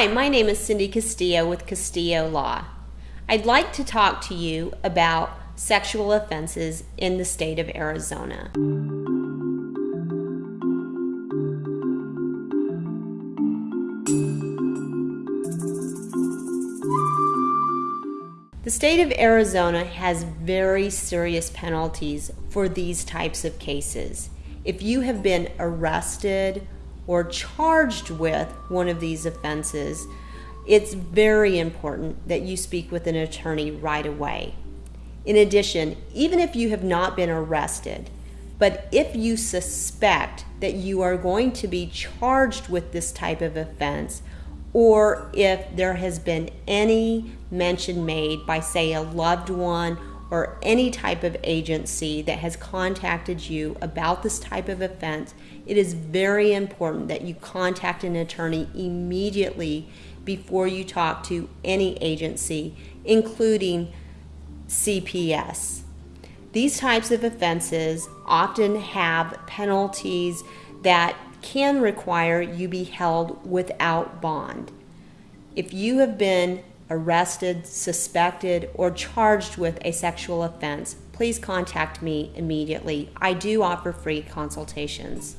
Hi, my name is Cindy Castillo with Castillo Law. I'd like to talk to you about sexual offenses in the state of Arizona. The state of Arizona has very serious penalties for these types of cases. If you have been arrested or charged with one of these offenses, it's very important that you speak with an attorney right away. In addition, even if you have not been arrested, but if you suspect that you are going to be charged with this type of offense, or if there has been any mention made by, say, a loved one or any type of agency that has contacted you about this type of offense, it is very important that you contact an attorney immediately before you talk to any agency, including CPS. These types of offenses often have penalties that can require you be held without bond. If you have been arrested, suspected, or charged with a sexual offense, please contact me immediately. I do offer free consultations.